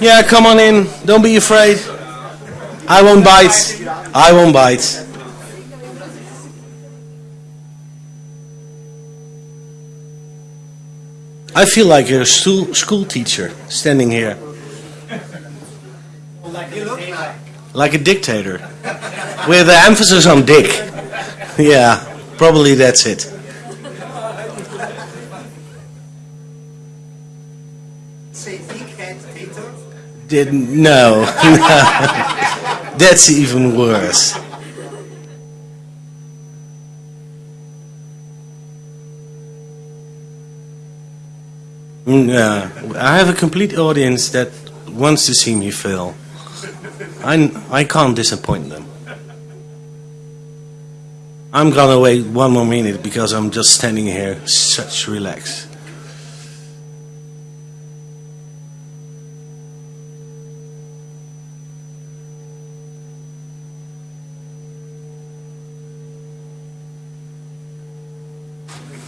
Yeah, come on in. Don't be afraid. I won't bite. I won't bite. I feel like a school, school teacher standing here. Like a dictator. With the emphasis on dick. Yeah, probably that's it. Say dickhead dictator? Did, no. that's even worse. Mm, Yeah, I have a complete audience that wants to see me fail. I, I can't disappoint them. I'm gonna wait one more minute because I'm just standing here, such relax.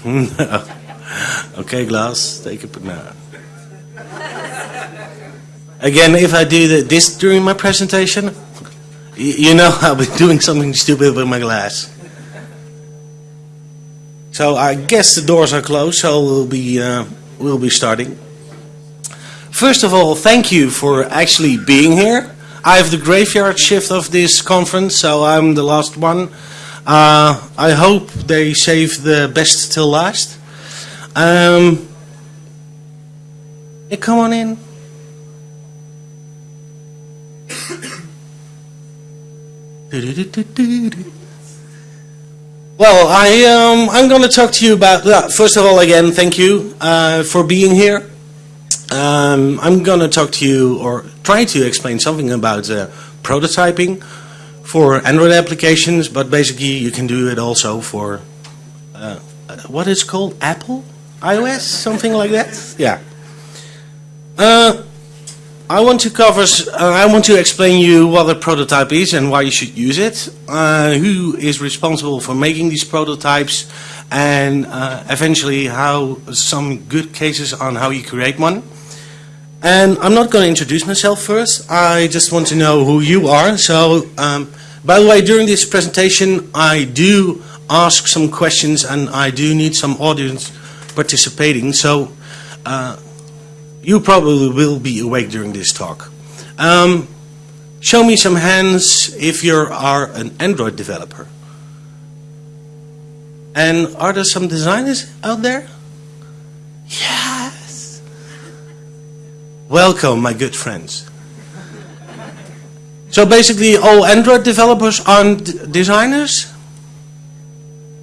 No. Okay, Glass, take a no. Again, if I do this during my presentation, you know I'll be doing something stupid with my glass. So I guess the doors are closed, so we'll be uh, we'll be starting. First of all, thank you for actually being here. I have the graveyard shift of this conference, so I'm the last one. Uh, I hope they save the best till last. Um, yeah, come on in. Well, I um, I'm going to talk to you about. Uh, first of all, again, thank you uh, for being here. Um, I'm going to talk to you or try to explain something about uh, prototyping for Android applications, but basically you can do it also for uh, what is called Apple iOS, something like that. Yeah. Uh, I want to cover. Uh, I want to explain you what a prototype is and why you should use it. Uh, who is responsible for making these prototypes, and uh, eventually how some good cases on how you create one. And I'm not going to introduce myself first. I just want to know who you are. So, um, by the way, during this presentation, I do ask some questions, and I do need some audience participating. So. Uh, you probably will be awake during this talk. Um, show me some hands if you are an Android developer. And are there some designers out there? Yes. Welcome, my good friends. So basically, all Android developers aren't designers?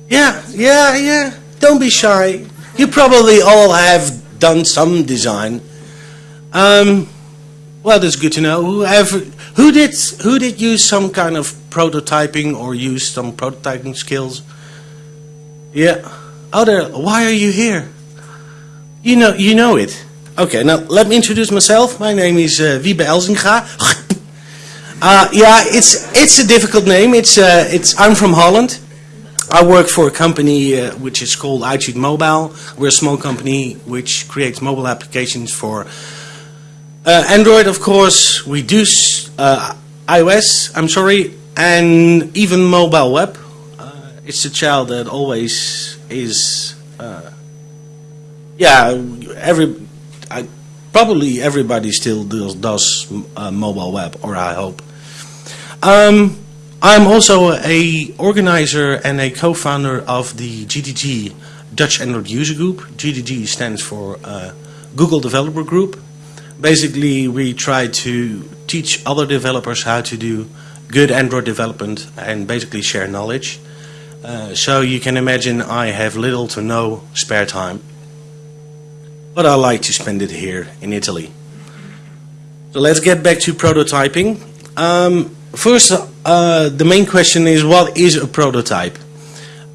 Yeah, yeah, yeah. Don't be shy. You probably all have done some design. Um, well, that's good to know. Whoever, who did who did use some kind of prototyping or use some prototyping skills? Yeah. Oh, there. Why are you here? You know, you know it. Okay. Now let me introduce myself. My name is uh, Wiebe Elzinga. Uh, yeah, it's it's a difficult name. It's uh, it's I'm from Holland. I work for a company uh, which is called iTunes Mobile. We're a small company which creates mobile applications for Android, of course. We do iOS, I'm sorry, and even mobile web. It's a child that always is. Yeah, every. I, probably everybody still does, does uh, mobile web, or I hope. Um, I'm also a organizer and a co-founder of the GDG Dutch Android User Group. GDG stands for uh, Google Developer Group. Basically, we try to teach other developers how to do good Android development and basically share knowledge. Uh, so you can imagine I have little to no spare time. But I like to spend it here in Italy. So let's get back to prototyping. Um, first, uh, the main question is what is a prototype?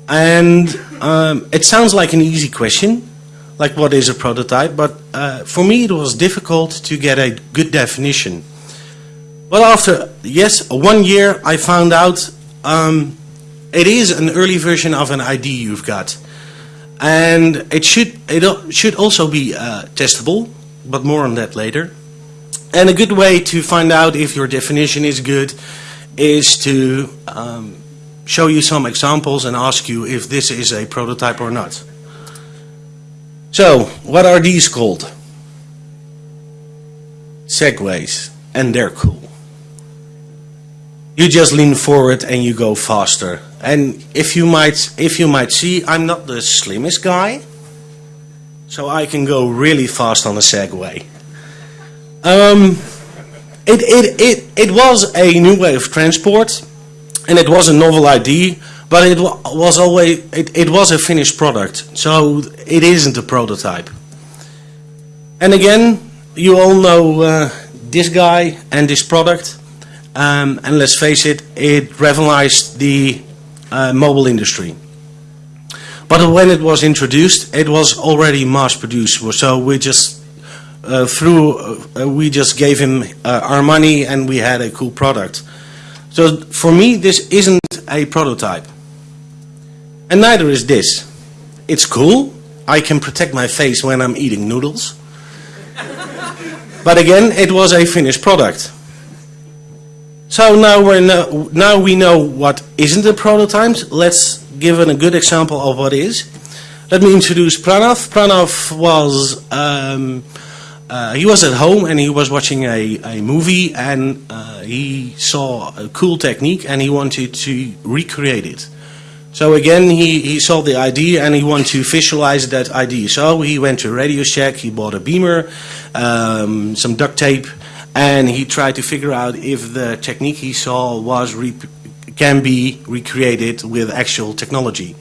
And um, it sounds like an easy question, like what is a prototype, but uh, for me it was difficult to get a good definition. Well, after, yes, one year I found out um, it is an early version of an ID you've got. And it should it should also be uh, testable, but more on that later. And a good way to find out if your definition is good is to um, show you some examples and ask you if this is a prototype or not. So, what are these called? Segways, and they're cool. You just lean forward and you go faster. And if you might, if you might see, I'm not the slimmest guy, so I can go really fast on a Segway. Um, it, it, it, it was a new way of transport, and it was a novel idea, but it was always it, it was a finished product, so it isn't a prototype. And again, you all know uh, this guy and this product, um, and let's face it, it revolutionized the uh, mobile industry. But when it was introduced, it was already mass produced, so we just uh, through uh, we just gave him uh, our money and we had a cool product. So for me, this isn't a prototype. And neither is this. It's cool. I can protect my face when I'm eating noodles. but again, it was a finished product. So now, we're no, now we know what isn't a prototype. Let's give a good example of what is. Let me introduce Pranav. Pranav was um, uh, he was at home and he was watching a, a movie and uh, he saw a cool technique and he wanted to recreate it. So again, he, he saw the idea and he wanted to visualize that idea. So he went to Radio Shack, he bought a beamer, um, some duct tape, and he tried to figure out if the technique he saw was can be recreated with actual technology.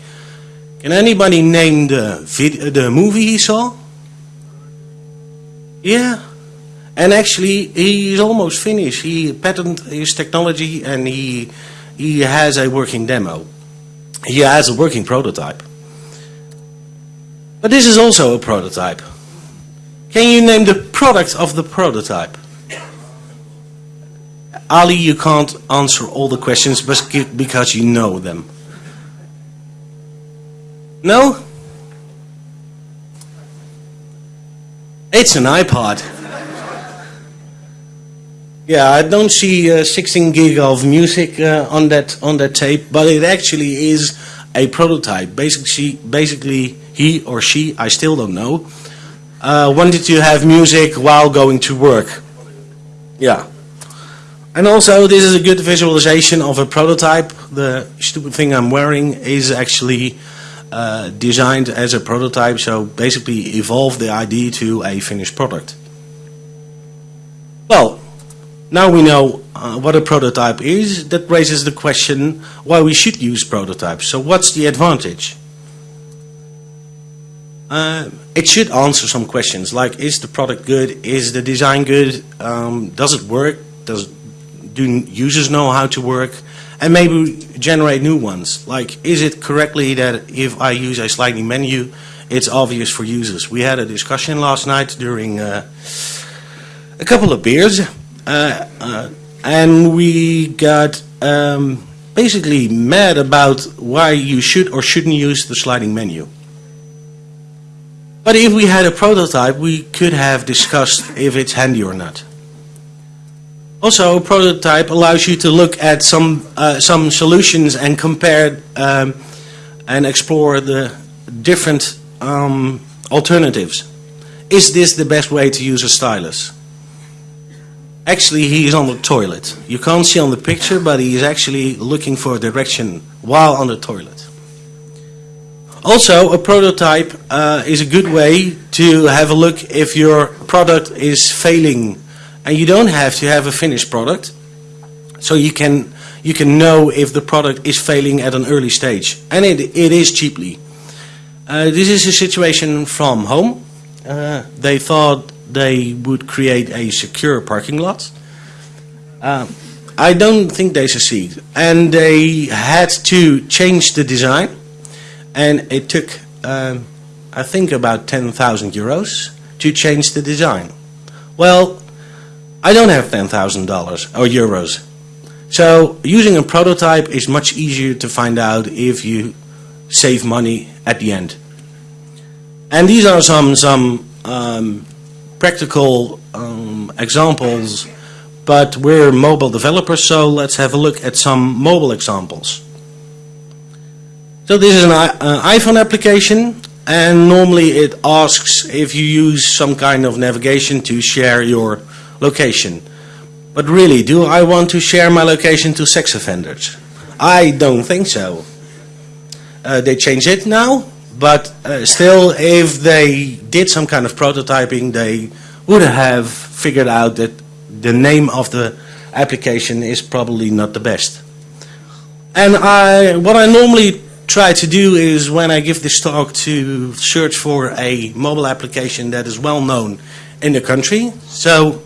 Can anybody name the vid- the movie he saw? Yeah. And actually, he is almost finished. He patented his technology and he, he has a working demo. He has a working prototype. But this is also a prototype. Can you name the product of the prototype? Ali, you can't answer all the questions because you know them. No? It's an iPod. Yeah, I don't see uh, 16 gig of music uh, on that on that tape, but it actually is a prototype. Basically, basically he or she, I still don't know, uh, wanted to have music while going to work. Yeah. And also, this is a good visualization of a prototype. The stupid thing I'm wearing is actually uh, designed as a prototype, so basically evolved the idea to a finished product. Well, now we know uh, what a prototype is. That raises the question why we should use prototypes. So, what's the advantage? Uh, it should answer some questions like is the product good? Is the design good? Um, does it work? Does do users know how to work? And maybe generate new ones. Like, is it correctly that if I use a sliding menu, it's obvious for users? We had a discussion last night during uh, a couple of beers, uh, uh, and we got um, basically mad about why you should or shouldn't use the sliding menu. But if we had a prototype, we could have discussed if it's handy or not. Also, a prototype allows you to look at some uh, some solutions and compare um, and explore the different um, alternatives. Is this the best way to use a stylus? Actually, he is on the toilet. You can't see on the picture, but he is actually looking for a direction while on the toilet. Also, a prototype uh, is a good way to have a look if your product is failing and you don't have to have a finished product. So you can you can know if the product is failing at an early stage. And it, it is cheaply. Uh, this is a situation from home. Uh, they thought they would create a secure parking lot. Uh, I don't think they succeed. And they had to change the design. And it took um, I think about 10,000 euros to change the design. Well I don't have $10,000 or euros. So using a prototype is much easier to find out if you save money at the end. And these are some, some um, practical um, examples, but we're mobile developers, so let's have a look at some mobile examples. So this is an i- uh, iPhone application, and normally it asks if you use some kind of navigation to share your location. But really, do I want to share my location to sex offenders? I don't think so. Uh, they changed it now, but uh, still, if they did some kind of prototyping, they would have figured out that the name of the application is probably not the best. And I, what I normally try to do is when I give this talk to search for a mobile application that is well known in the country. So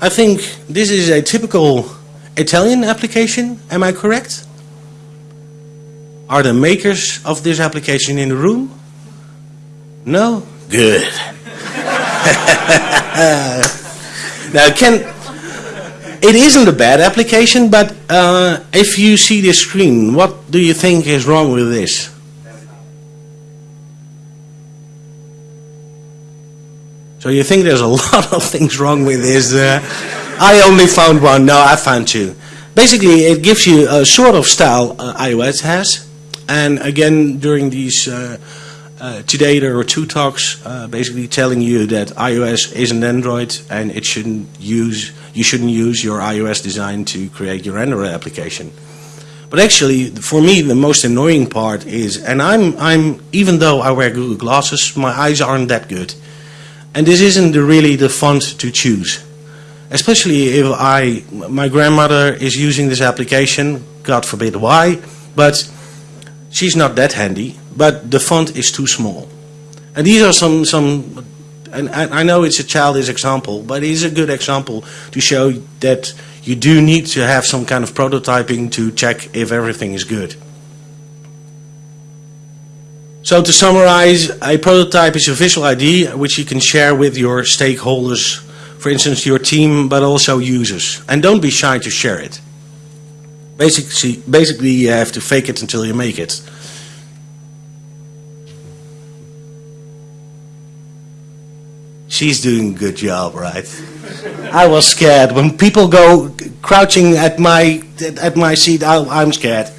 I think this is a typical Italian application, am I correct? Are the makers of this application in the room? No? Good. now, can, it isn't a bad application, but uh, if you see this screen, what do you think is wrong with this? So you think there's a lot of things wrong with this? Uh, I only found one. No, I found two. Basically, it gives you a sort of style uh, iOS has, and again during these uh, uh, today there were two talks uh, basically telling you that iOS isn't Android and it shouldn't use you shouldn't use your iOS design to create your Android application. But actually, for me, the most annoying part is, and I'm I'm even though I wear Google glasses, my eyes aren't that good. And this isn't the, really the font to choose. Especially if I, my grandmother is using this application, God forbid why, but she's not that handy, but the font is too small. And these are some, some and I I know it's a childish example, but it is a good example to show that you do need to have some kind of prototyping to check if everything is good. So to summarize, a prototype is a visual ID which you can share with your stakeholders, for instance your team, but also users. And don't be shy to share it. Basically, basically you have to fake it until you make it. She's doing a good job, right? I was scared. When people go crouching at my at my seat, I, I'm scared.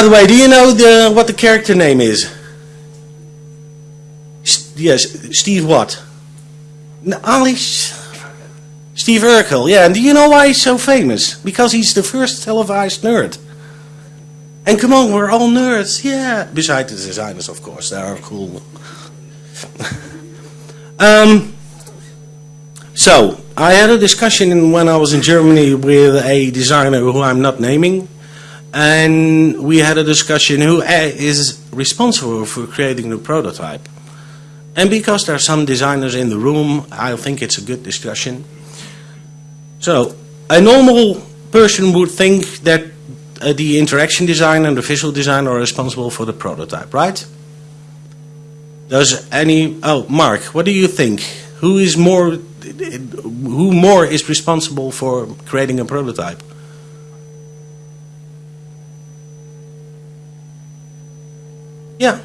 By the way, do you know the, what the character name is? Yes, Steve what? No, Ali, Steve Urkel, yeah. And do you know why he's so famous? Because he's the first televised nerd. And come on, we're all nerds, yeah. Besides the designers, of course, they are cool. um, so, I had a discussion when I was in Germany with a designer who I'm not naming and we had a discussion who uh, responsible for creating the prototype. And because there are some designers in the room, I think it's a good discussion. So, a normal person would think that uh, the interaction designer and the visual designer are responsible for the prototype, right? Does any, oh, Mark, what do you think? Who is more, who more is responsible for creating a prototype? Yeah.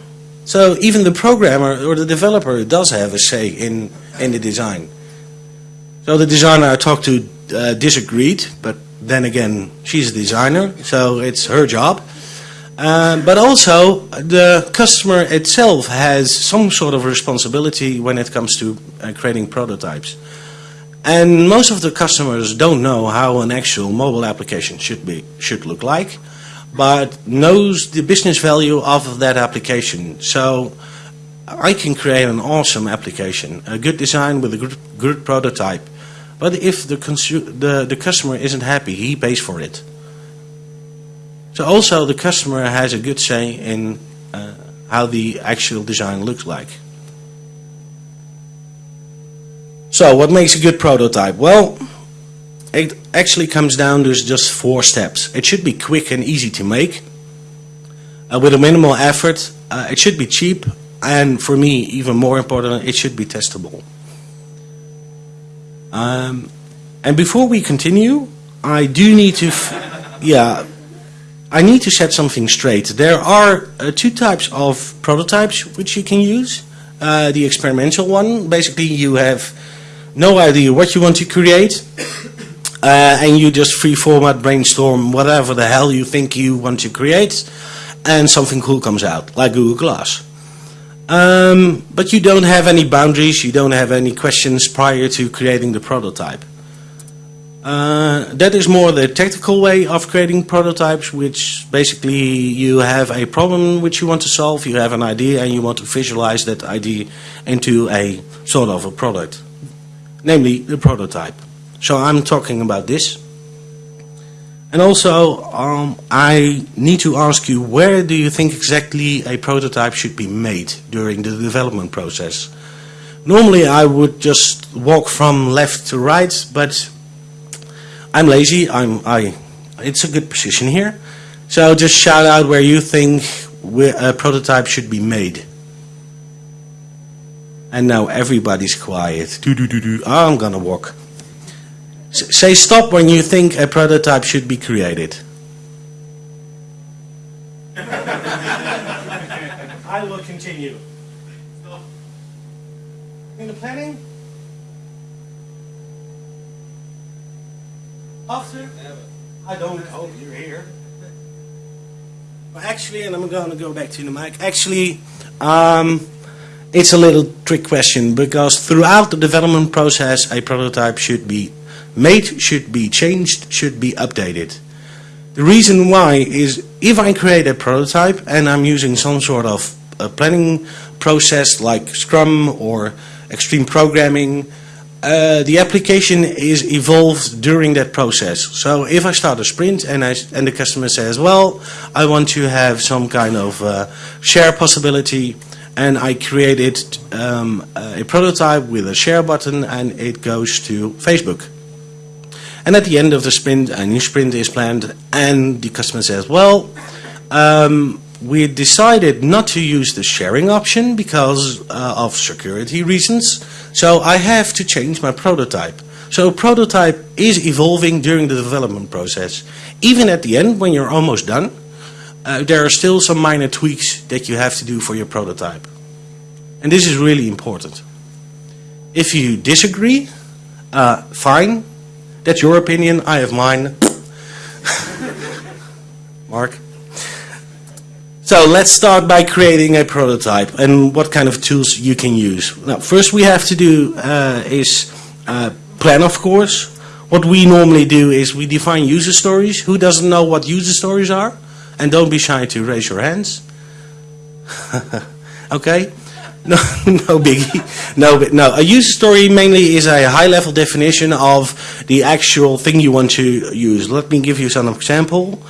So even the programmer or the developer does have a say in, in the design. So the designer I talked to uh, disagreed, but then again, she's a designer, so it's her job. Uh, but also, the customer itself has some sort of responsibility when it comes to uh, creating prototypes. And most of the customers don't know how an actual mobile application should be should look like but knows the business value of that application. So I can create an awesome application, a good design with a good, good prototype. But if the, the, the customer isn't happy, he pays for it. So also the customer has a good say in uh, how the actual design looks like. So what makes a good prototype? Well, it actually comes down to just four steps. It should be quick and easy to make, uh, with a minimal effort. Uh, it should be cheap, and for me, even more important, it should be testable. Um, and before we continue, I do need to, yeah, I need to set something straight. There are uh, two types of prototypes which you can use. Uh, the experimental one, basically you have no idea what you want to create, uh, and you just free format brainstorm whatever the hell you think you want to create, and something cool comes out, like Google Glass. Um, but you don't have any boundaries, you don't have any questions prior to creating the prototype. Uh, that is more the technical way of creating prototypes, which basically you have a problem which you want to solve, you have an idea and you want to visualize that idea into a sort of a product, namely the prototype. So I'm talking about this. And also, um, I need to ask you, where do you think exactly a prototype should be made during the development process? Normally I would just walk from left to right, but I'm lazy. I'm I. It's a good position here. So just shout out where you think a prototype should be made. And now everybody's quiet. I'm gonna walk. S say stop when you think a prototype should be created. I will continue. In the planning? After? I don't hope you're here. Well, actually, and I'm going to go back to the mic. Actually, um, it's a little trick question because throughout the development process, a prototype should be made, should be changed, should be updated. The reason why is if I create a prototype and I'm using some sort of planning process like Scrum or extreme programming, uh, the application is evolved during that process. So if I start a sprint and, I, and the customer says, well, I want to have some kind of uh, share possibility, and I created um, a prototype with a share button and it goes to Facebook. And at the end of the sprint, a new sprint is planned and the customer says, well, um, we decided not to use the sharing option because uh, of security reasons. So I have to change my prototype. So prototype is evolving during the development process. Even at the end, when you're almost done, uh, there are still some minor tweaks that you have to do for your prototype. And this is really important. If you disagree, uh, fine. That's your opinion. I have mine. Mark? So let's start by creating a prototype and what kind of tools you can use. Now, first we have to do uh, is uh, plan, of course. What we normally do is we define user stories. Who doesn't know what user stories are? And don't be shy to raise your hands. okay? No, no biggie. No, but no. A user story mainly is a high-level definition of the actual thing you want to use. Let me give you some example.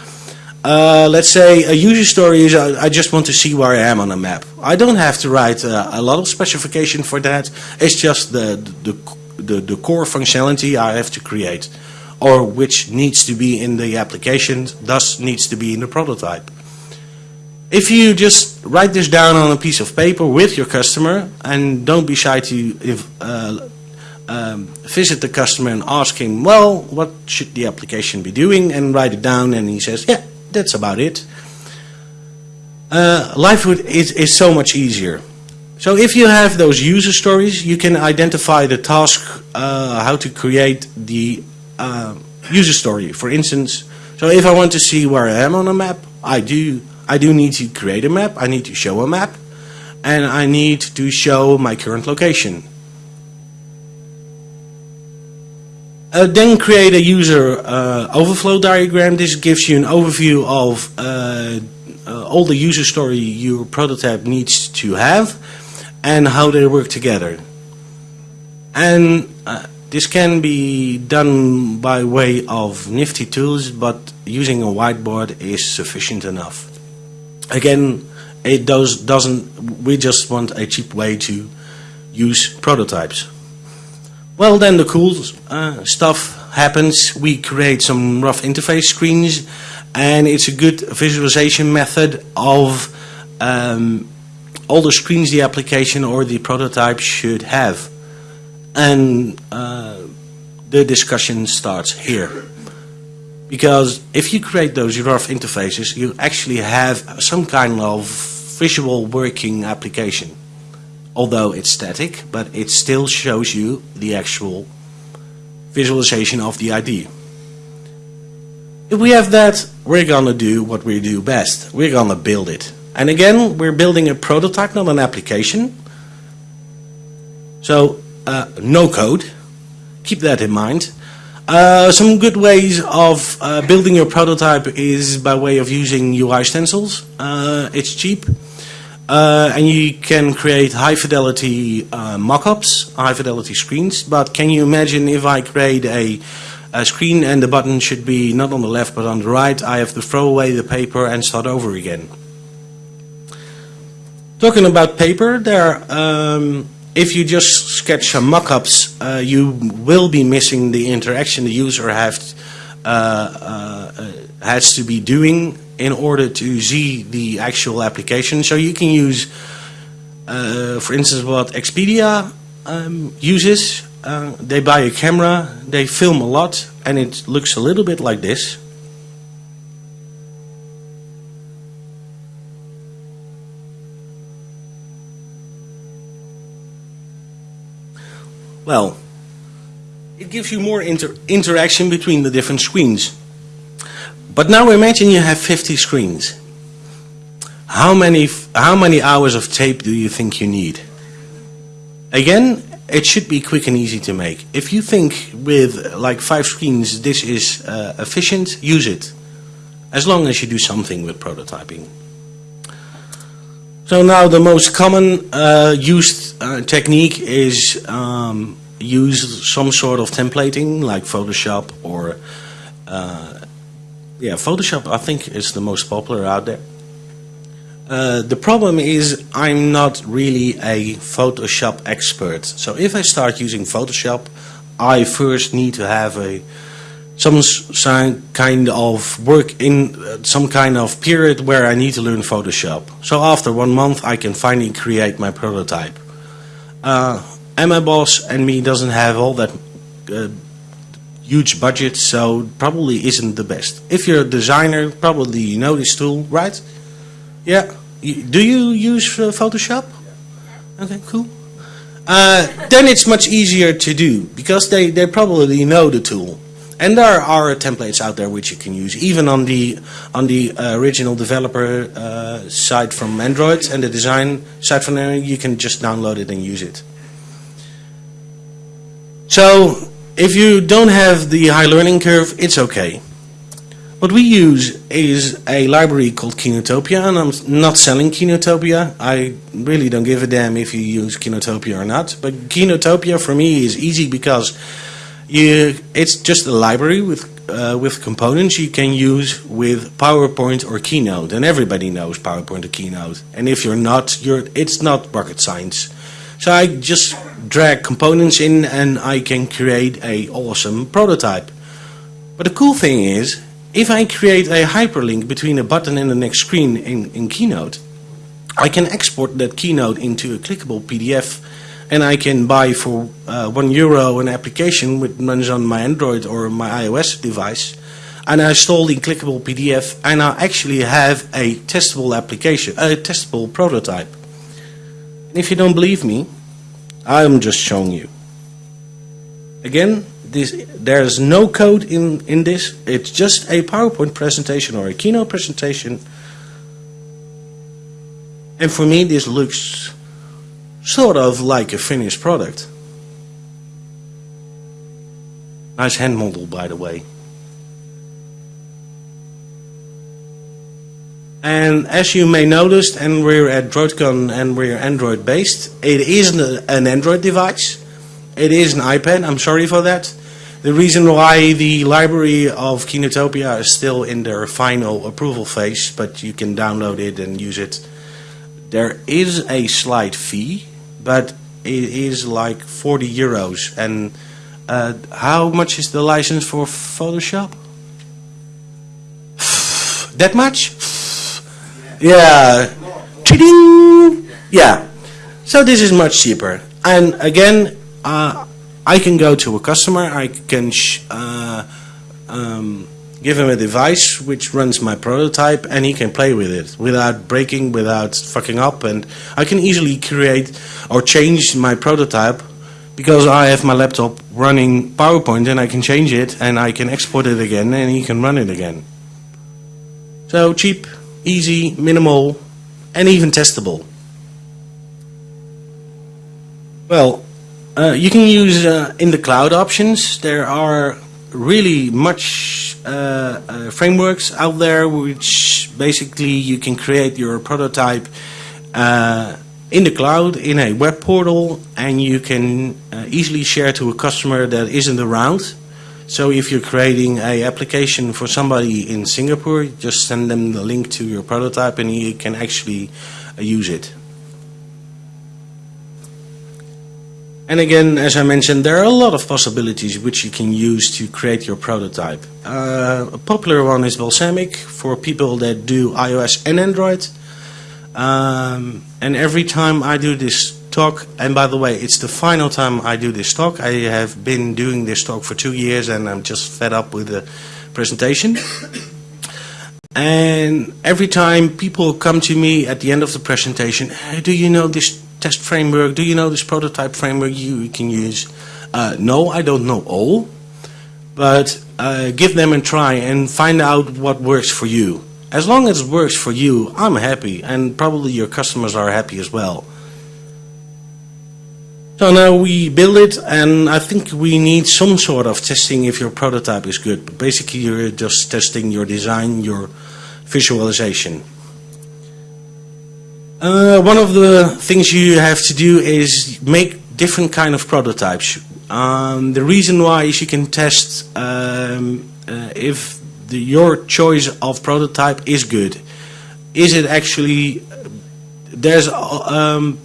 Uh, let's say a user story is uh, I just want to see where I am on a map. I don't have to write uh, a lot of specification for that. It's just the, the, the, the, core functionality I have to create or which needs to be in the application, thus needs to be in the prototype. If you just write this down on a piece of paper with your customer and don't be shy to if, uh, um, visit the customer and ask him, well, what should the application be doing and write it down and he says, yeah, that's about it. Uh, life would, is, is so much easier. So if you have those user stories, you can identify the task, uh, how to create the uh, user story. For instance, so if I want to see where I am on a map, I do, I do need to create a map, I need to show a map, and I need to show my current location. Uh, then create a user uh, overflow diagram. This gives you an overview of uh, uh, all the user story your prototype needs to have and how they work together. And uh, this can be done by way of nifty tools, but using a whiteboard is sufficient enough. Again, it does, doesn't, we just want a cheap way to use prototypes. Well, then the cool uh, stuff happens. We create some rough interface screens, and it's a good visualization method of um, all the screens the application or the prototype should have. And uh, the discussion starts here. Because if you create those rough interfaces, you actually have some kind of visual working application. Although it's static, but it still shows you the actual visualization of the idea. If we have that, we're gonna do what we do best. We're gonna build it. And again, we're building a prototype, not an application. So, uh, no code. Keep that in mind. Uh, some good ways of uh, building your prototype is by way of using UI stencils. Uh, it's cheap. Uh, and you can create high fidelity uh, mockups, high fidelity screens. But can you imagine if I create a, a screen and the button should be not on the left but on the right, I have to throw away the paper and start over again. Talking about paper, there um, if you just sketch some mock-ups, uh, you will be missing the interaction the user have, uh, uh, has to be doing in order to see the actual application. So you can use, uh, for instance, what Expedia um, uses. Uh, they buy a camera, they film a lot, and it looks a little bit like this. Well, it gives you more inter interaction between the different screens. But now imagine you have 50 screens. How many, how many hours of tape do you think you need? Again, it should be quick and easy to make. If you think with like five screens this is uh, efficient, use it. As long as you do something with prototyping. So now the most common uh, used uh, technique is um, use some sort of templating like Photoshop or uh, yeah Photoshop I think is the most popular out there. Uh, the problem is I'm not really a Photoshop expert. So if I start using Photoshop, I first need to have a some kind of work in uh, some kind of period where I need to learn Photoshop. So after one month I can finally create my prototype. Uh, and my boss and me doesn't have all that uh, huge budget, so probably isn't the best. If you're a designer, probably you know this tool, right? Yeah. Do you use uh, Photoshop? Okay, cool. Uh, then it's much easier to do because they, they probably know the tool. And there are templates out there which you can use, even on the on the uh, original developer uh, side from Android and the design side from Android. You can just download it and use it. So if you don't have the high learning curve, it's okay. What we use is a library called Keynotopia, and I'm not selling Keynotopia. I really don't give a damn if you use Keynotopia or not. But Keynotopia for me is easy because you, it's just a library with uh, with components you can use with PowerPoint or Keynote, and everybody knows PowerPoint or Keynote. And if you're not, you're it's not rocket science. So I just drag components in, and I can create a awesome prototype. But the cool thing is, if I create a hyperlink between a button and the next screen in, in Keynote, I can export that Keynote into a clickable PDF and I can buy for uh, one euro an application which runs on my Android or my iOS device and I install the clickable PDF and I actually have a testable application, a testable prototype. And if you don't believe me, I'm just showing you. Again, this, there's no code in, in this, it's just a PowerPoint presentation or a Keynote presentation. And for me this looks sort of like a finished product. Nice hand model, by the way. And as you may notice, and we're at DroidCon and we're Android based, it isn't an Android device. It is an iPad, I'm sorry for that. The reason why the library of Keynotopia is still in their final approval phase, but you can download it and use it. There is a slight fee but it is like 40 euros. And uh, how much is the license for Photoshop? that much? yeah. Yeah. So this is much cheaper. And again, uh, I can go to a customer, I can uh, um, give him a device which runs my prototype, and he can play with it without breaking, without fucking up, and I can easily create or change my prototype because I have my laptop running PowerPoint and I can change it and I can export it again and he can run it again. So cheap, easy, minimal, and even testable. Well, uh, you can use uh, in the cloud options. There are really much uh, uh, frameworks out there which basically you can create your prototype uh, in the cloud in a web portal and you can uh, easily share to a customer that isn't around. So if you're creating a application for somebody in Singapore, just send them the link to your prototype and he can actually uh, use it. And again, as I mentioned, there are a lot of possibilities which you can use to create your prototype. Uh, a popular one is Balsamiq for people that do iOS and Android. Um, and every time I do this talk, and by the way, it's the final time I do this talk. I have been doing this talk for two years and I'm just fed up with the presentation. and every time people come to me at the end of the presentation, hey, do you know this test framework? Do you know this prototype framework you can use? Uh, no, I don't know all, but uh, give them a try and find out what works for you. As long as it works for you, I'm happy, and probably your customers are happy as well. So now we build it, and I think we need some sort of testing if your prototype is good. But basically, you're just testing your design, your visualization. Uh, one of the things you have to do is make different kind of prototypes. Um, the reason why is you can test um, uh, if the, your choice of prototype is good. Is it actually there's um,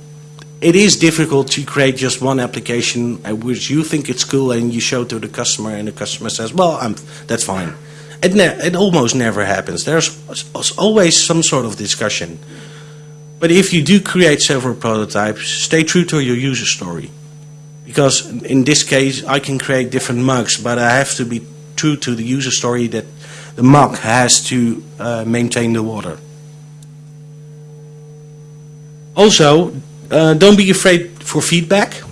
it is difficult to create just one application which you think it's cool and you show to the customer and the customer says, well, I'm, that's fine. It, it almost never happens. There's always some sort of discussion. But if you do create several prototypes, stay true to your user story. Because in this case, I can create different mugs, but I have to be true to the user story that the mug has to uh, maintain the water. Also, uh, don't be afraid for feedback.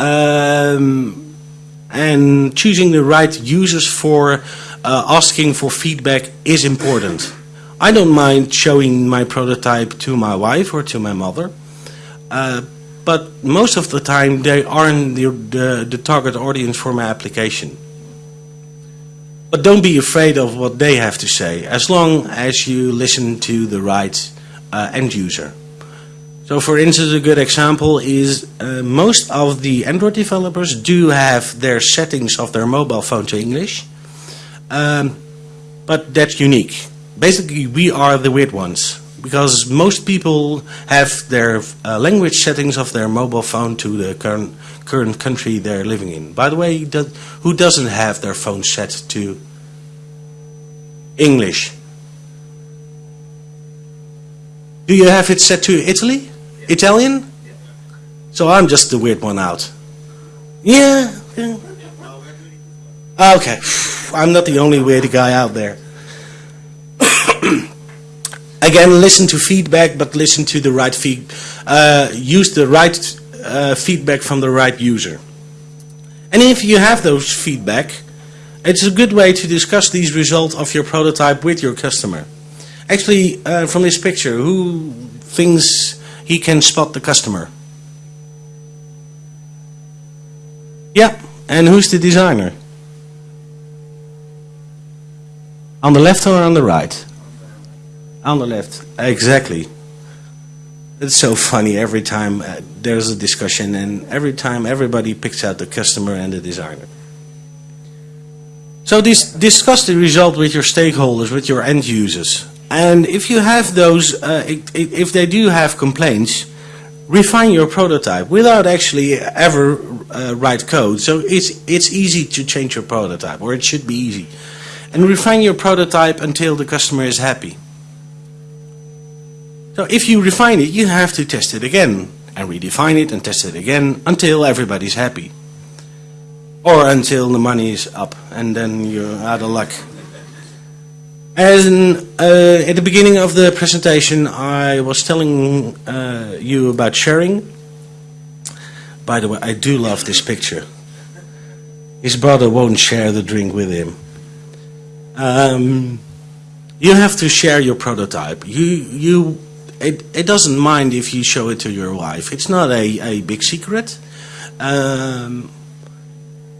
Um, and choosing the right users for uh, asking for feedback is important. I don't mind showing my prototype to my wife or to my mother, uh, but most of the time they aren't the, the, the, target audience for my application. But don't be afraid of what they have to say, as long as you listen to the right uh, end user. So for instance, a good example is uh, most of the Android developers do have their settings of their mobile phone to English, um, but that's unique basically we are the weird ones because most people have their uh, language settings of their mobile phone to the current current country they're living in. By the way, who doesn't have their phone set to English? Do you have it set to Italy? Italian? So I'm just the weird one out. Yeah. yeah. Okay. I'm not the only weird guy out there. Again, listen to feedback, but listen to the right feed. Uh, use the right uh, feedback from the right user. And if you have those feedback, it's a good way to discuss these results of your prototype with your customer. Actually, uh, from this picture, who thinks he can spot the customer? Yeah, and who's the designer? On the left or on the right? On the left, exactly. It's so funny every time uh, there's a discussion and every time everybody picks out the customer and the designer. So discuss the result with your stakeholders, with your end users. And if you have those, uh, if they do have complaints, refine your prototype without actually ever uh, write code. So it's, it's easy to change your prototype, or it should be easy. And refine your prototype until the customer is happy. So if you refine it, you have to test it again and redefine it and test it again until everybody's happy. Or until the money is up and then you're out of luck. As in, uh, at the beginning of the presentation, I was telling uh, you about sharing. By the way, I do love this picture. His brother won't share the drink with him. Um, you have to share your prototype. You, you, it, it doesn't mind if you show it to your wife. It's not a, a big secret. Um,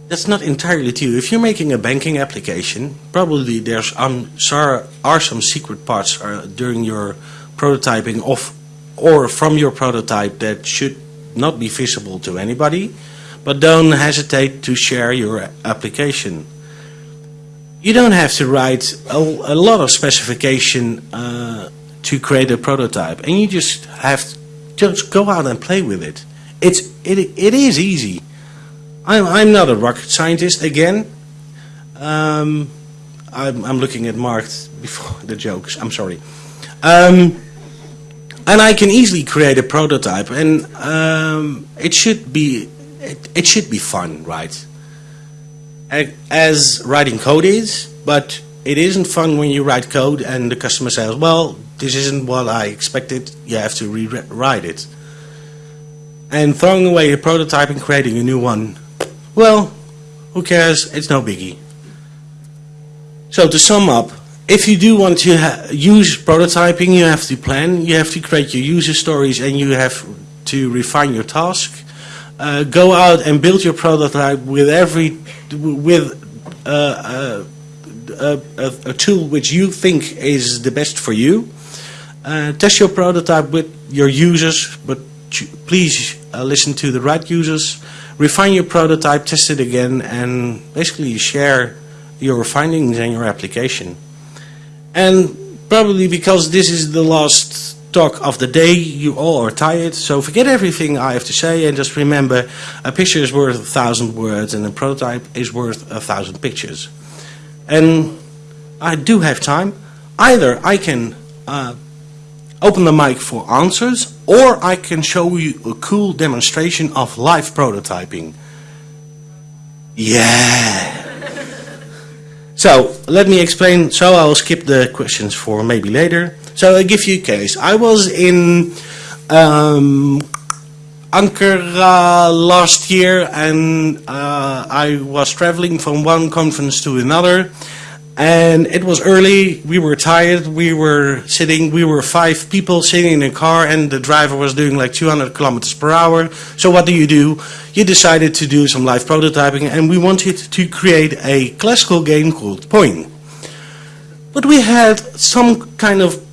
that's not entirely true. If you're making a banking application, probably there's um, are, are some secret parts uh, during your prototyping of or from your prototype that should not be visible to anybody, but don't hesitate to share your application. You don't have to write a, a lot of specification uh, to create a prototype, and you just have to just go out and play with it. It's it it is easy. I'm I'm not a rocket scientist again. Um, I'm I'm looking at Mark before the jokes. I'm sorry. Um, and I can easily create a prototype, and um, it should be it, it should be fun, right? As writing code is, but it isn't fun when you write code and the customer says, "Well, this isn't what I expected. You have to rewrite it." And throwing away a prototype and creating a new one, well, who cares? It's no biggie. So to sum up, if you do want to use prototyping, you have to plan, you have to create your user stories, and you have to refine your task. Uh, go out and build your prototype with every with uh, uh, a, a tool which you think is the best for you. Uh, test your prototype with your users, but please uh, listen to the right users. Refine your prototype, test it again, and basically share your findings and your application. And probably because this is the last talk of the day, you all are tired, so forget everything I have to say and just remember a picture is worth a thousand words and a prototype is worth a thousand pictures. And I do have time. Either I can uh, open the mic for answers or I can show you a cool demonstration of live prototyping. Yeah. So let me explain. So I will skip the questions for maybe later. So I'll give you a case. I was in um, Ankara last year, and uh, I was traveling from one conference to another. And it was early. We were tired. We were sitting. We were five people sitting in a car, and the driver was doing like 200 kilometers per hour. So what do you do? You decided to do some live prototyping, and we wanted to create a classical game called Pong. But we had some kind of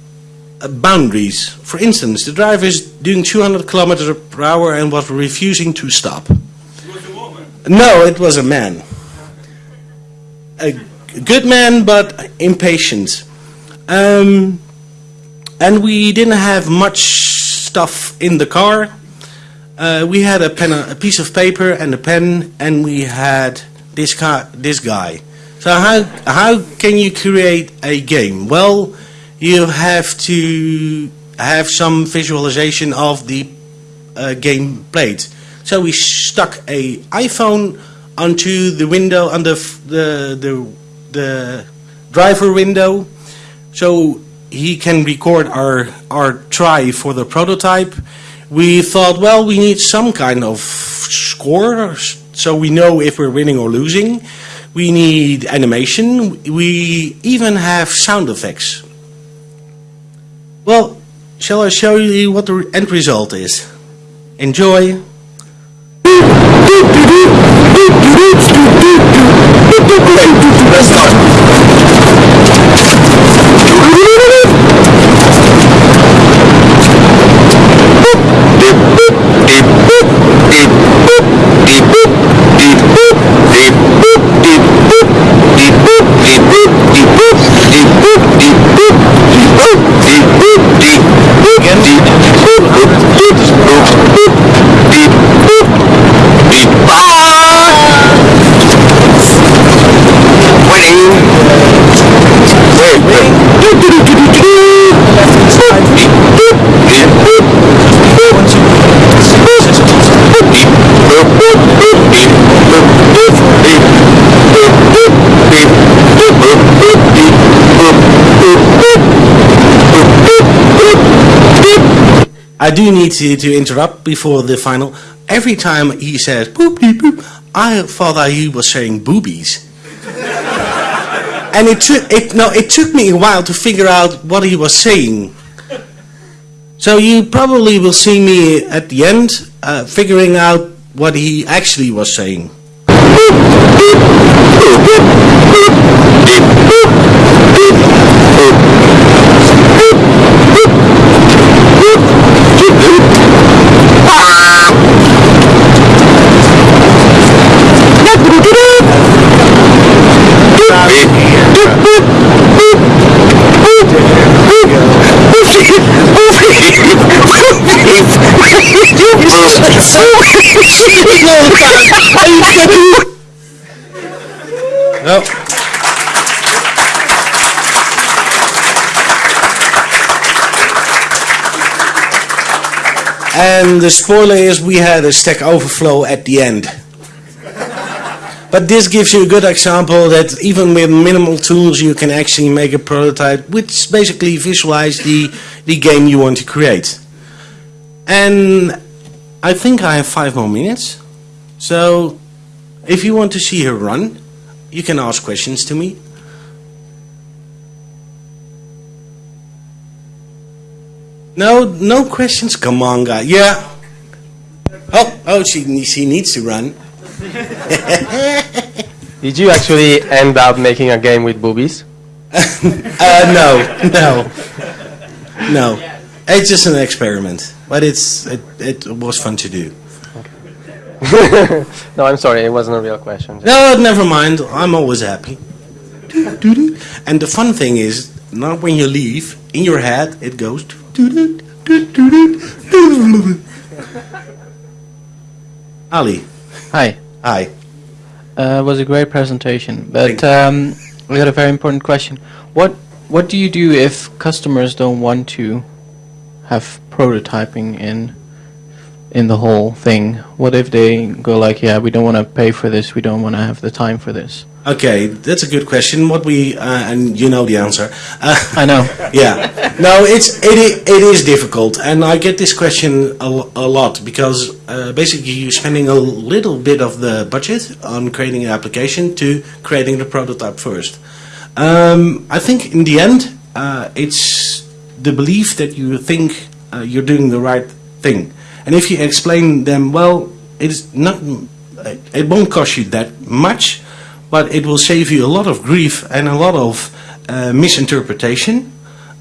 uh, boundaries. For instance, the driver is doing 200 kilometers per hour and was refusing to stop. It was a woman? No, it was a man. A good man, but impatient. Um, and we didn't have much stuff in the car. Uh, we had a pen, a piece of paper and a pen, and we had this guy. This guy. So how how can you create a game? Well, you have to have some visualization of the uh, game played. So we stuck a iPhone onto the window f- the the, the driver window, so he can record our our try for the prototype. We thought, well, we need some kind of score, so we know if we're winning or losing. We need animation. We even have sound effects. Well, shall I show you what the end result is? Enjoy. Let's start. rain. Wait, wait. I do need to, to interrupt before the final. Every time he says boop boop boop, I thought that he was saying boobies. and it took it no, it took me a while to figure out what he was saying. So you probably will see me at the end uh, figuring out what he actually was saying. No. And the spoiler is we had a Stack Overflow at the end. But this gives you a good example that even with minimal tools you can actually make a prototype which basically visualize the, the game you want to create. And I think I have five more minutes. So if you want to see her run, you can ask questions to me. No, no questions? Come on, guy. Yeah. Oh, oh, she, she needs to run. Did you actually end up making a game with boobies? Uh, no, no, no. It's just an experiment, but it's it, it was fun to do. no, I'm sorry, it wasn't a real question. No, never mind. I'm always happy. And the fun thing is, not when you leave, in your head it goes. Ali, Hi. Hi. Uh, it was a great presentation, but um, we got a very important question. What What do you do if customers don't want to have prototyping in in the whole thing? What if they go like, yeah, we don't want to pay for this, we don't want to have the time for this? Okay, that's a good question. What we uh, and you know the answer. Uh, I know. yeah, no, it's it it is difficult, and I get this question a, a lot because uh, basically you're spending a little bit of the budget on creating an application to creating the prototype first. Um, I think in the end, uh, it's the belief that you think uh, you're doing the right thing, and if you explain them well, it's not. It won't cost you that much, but it will save you a lot of grief and a lot of uh, misinterpretation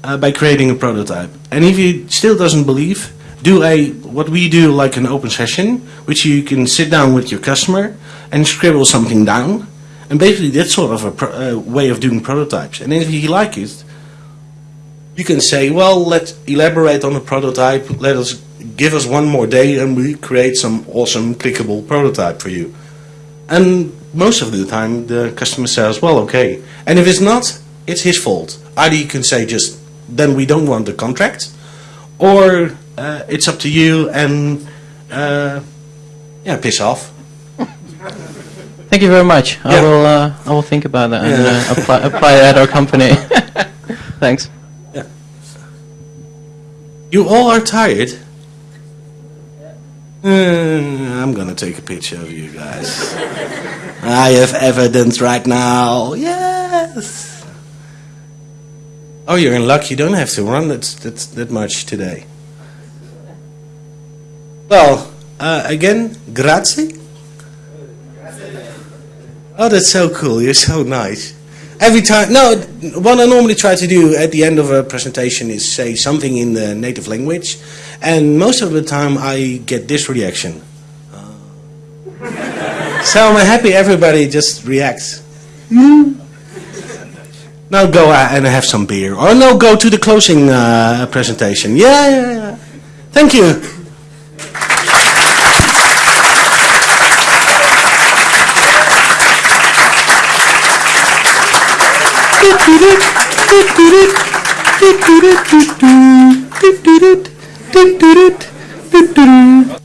uh, by creating a prototype. And if you still doesn't believe, do a what we do like an open session, which you can sit down with your customer and scribble something down, and basically that's sort of a uh, way of doing prototypes. And if you like it, you can say, well, let's elaborate on the prototype. Let us give us one more day, and we create some awesome clickable prototype for you. And most of the time, the customer says, well, okay. And if it's not, it's his fault. Either you can say just, then we don't want the contract, or uh, it's up to you and, uh, yeah, piss off. Thank you very much. I will uh, I will think about that and Yeah. uh, apply apply it at our company. Thanks. You all are tired? Uh, I'm gonna take a picture of you guys. I have evidence right now. Yes. Oh, you're in luck. You don't have to run that that, that much today. Well, uh, again, grazie. Oh, that's so cool. You're so nice. Every time, no, what I normally try to do at the end of a presentation is say something in the native language, and most of the time I get this reaction. so I'm happy everybody just reacts. Now go out and have some beer, or no, go to the closing uh, presentation. Yeah, yeah, yeah. Thank you. Turu तुट तुरुत Turu Turu